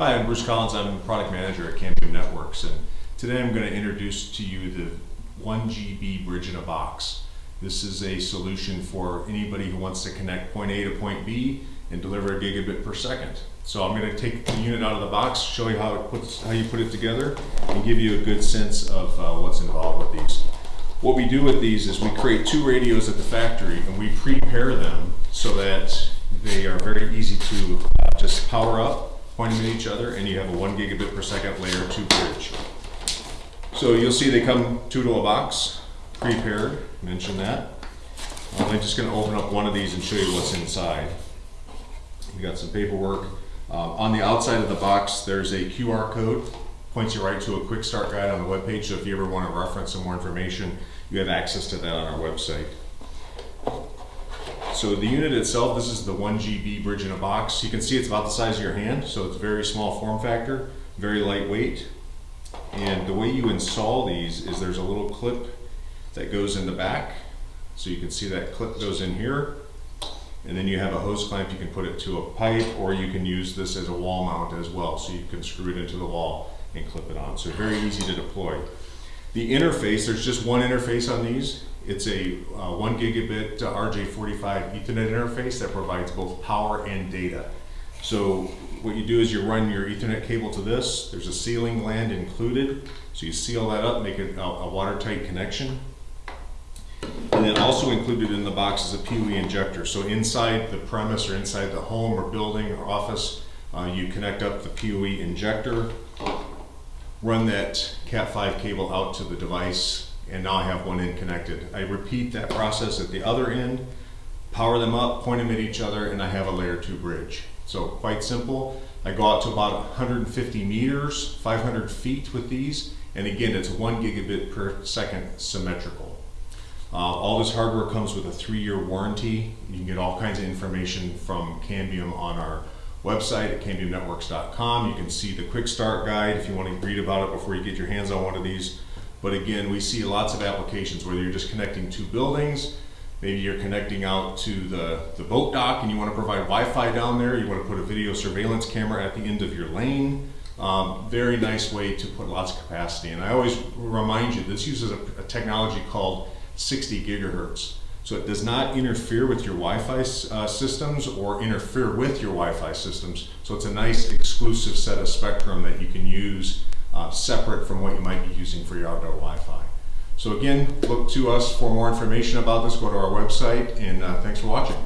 Hi, I'm Bruce Collins. I'm product manager at Cambium Networks, and today I'm going to introduce to you the 1 GB bridge in a box. This is a solution for anybody who wants to connect point A to point B and deliver a gigabit per second. So I'm going to take the unit out of the box, show you how puts, how you put it together, and give you a good sense of uh, what's involved with these. What we do with these is we create two radios at the factory and we prepare them so that they are very easy to uh, just power up, point them at each other, and you have a one gigabit per second layer two bridge. So you'll see they come two to a box, prepared, mention that. Uh, I'm just gonna open up one of these and show you what's inside. We got some paperwork. Um, on the outside of the box, there's a QR code, points you right to a quick start guide on the webpage. So if you ever want to reference some more information, you have access to that on our website. So the unit itself, this is the 1 GB bridge in a box. You can see it's about the size of your hand, so it's very small form factor, very lightweight. And the way you install these is there's a little clip that goes in the back. So you can see that clip goes in here. And then you have a hose clamp, you can put it to a pipe or you can use this as a wall mount as well. So you can screw it into the wall and clip it on. So very easy to deploy. The interface, there's just one interface on these. It's a uh, one gigabit uh, RJ45 Ethernet interface that provides both power and data. So what you do is you run your Ethernet cable to this. There's a sealing gland included. So you seal that up, make it a, a watertight connection. And then also included in the box is a PoE injector. So inside the premise or inside the home or building or office, uh, you connect up the PoE injector, run that Cat5 cable out to the device, and now I have one end connected. I repeat that process at the other end, power them up, point them at each other, and I have a layer two bridge. So quite simple. I go out to about 150 meters, 500 feet with these, and again, it's one gigabit per second symmetrical. Uh, all this hardware comes with a three-year warranty. You can get all kinds of information from Cambium on our website at cambiumnetworks.com. You can see the quick start guide if you want to read about it before you get your hands on one of these. But again, we see lots of applications, whether you're just connecting two buildings, maybe you're connecting out to the, the boat dock and you want to provide Wi-Fi down there, you want to put a video surveillance camera at the end of your lane. Um, very nice way to put lots of capacity. And I always remind you, this uses a, a technology called 60 gigahertz. So it does not interfere with your Wi-Fi uh, systems or interfere with your Wi-Fi systems. So it's a nice exclusive set of spectrum that you can use uh, separate from what you might be using for your outdoor Wi-Fi. So again, look to us for more information about this. Go to our website and uh, thanks for watching.